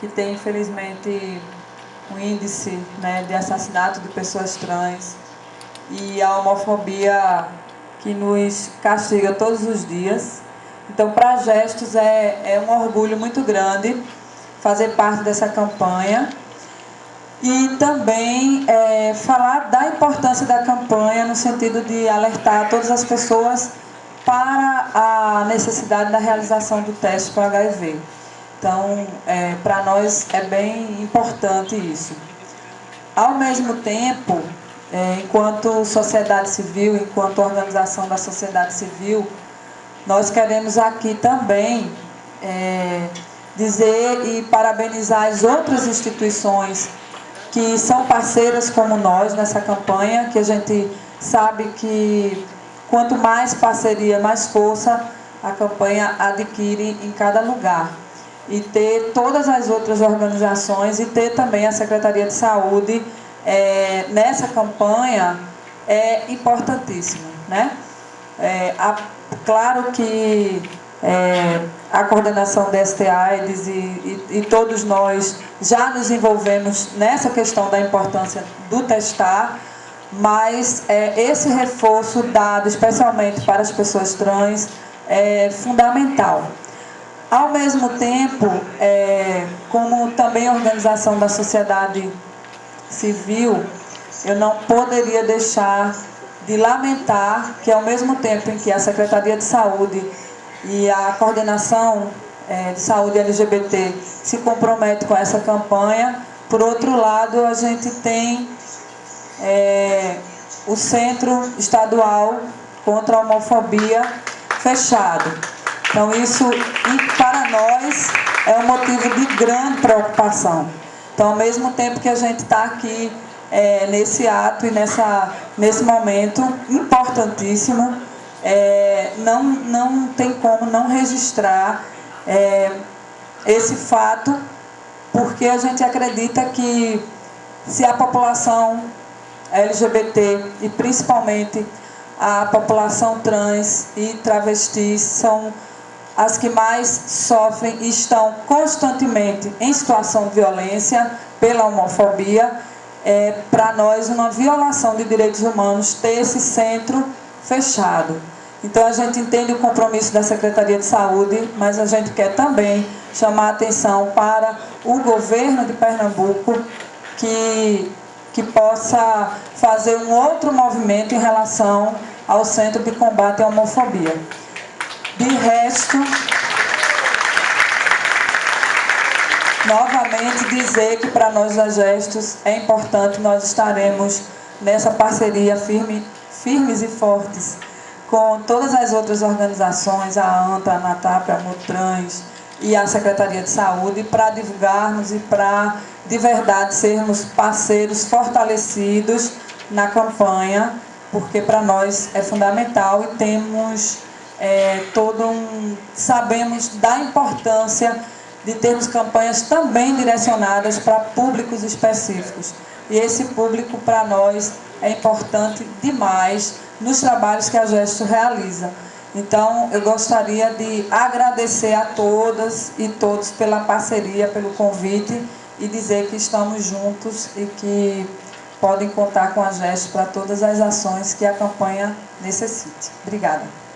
que tem, infelizmente, um índice né, de assassinato de pessoas trans e a homofobia que nos castiga todos os dias. Então, para Gestos é, é um orgulho muito grande fazer parte dessa campanha e também é, falar da importância da campanha no sentido de alertar todas as pessoas para a necessidade da realização do teste para HIV. Então, é, para nós é bem importante isso. Ao mesmo tempo, é, enquanto sociedade civil, enquanto organização da sociedade civil, nós queremos aqui também é, dizer e parabenizar as outras instituições que são parceiras como nós nessa campanha, que a gente sabe que quanto mais parceria, mais força a campanha adquire em cada lugar. E ter todas as outras organizações e ter também a Secretaria de Saúde é, nessa campanha é importantíssimo. Né? É, a, claro que é, a coordenação da STAIDS e, e, e, todos nós já nos envolvemos nessa questão da importância do testar, mas é, esse reforço dado especialmente para as pessoas trans é fundamental. Ao mesmo tempo, é, como também organização da sociedade civil, eu não poderia deixar de lamentar que ao mesmo tempo em que a Secretaria de Saúde e a coordenação é, de saúde LGBT se compromete com essa campanha. Por outro lado, a gente tem é, o Centro Estadual contra a Homofobia fechado. Então isso, para nós, é um motivo de grande preocupação. Então, ao mesmo tempo que a gente está aqui é, nesse ato e nessa, nesse momento importantíssimo, é, não, não tem como não registrar é, esse fato, porque a gente acredita que se a população LGBT e principalmente a população trans e travestis são as que mais sofrem e estão constantemente em situação de violência pela homofobia, é para nós uma violação de direitos humanos ter esse centro fechado. Então a gente entende o compromisso da Secretaria de Saúde, mas a gente quer também chamar a atenção para o governo de Pernambuco que, que possa fazer um outro movimento em relação ao Centro de Combate à Homofobia. De resto, novamente dizer que para nós da Gestos é importante, nós estaremos nessa parceria firme firmes e fortes com todas as outras organizações, a ANTA, a NATAP, a Mutrans e a Secretaria de Saúde, para divulgarmos e para, de verdade, sermos parceiros fortalecidos na campanha, porque para nós é fundamental e temos é, todo um... sabemos da importância de termos campanhas também direcionadas para públicos específicos. E esse público, para nós, é importante demais nos trabalhos que a Gesto realiza. Então, eu gostaria de agradecer a todas e todos pela parceria, pelo convite e dizer que estamos juntos e que podem contar com a Gesto para todas as ações que a campanha necessite. Obrigada.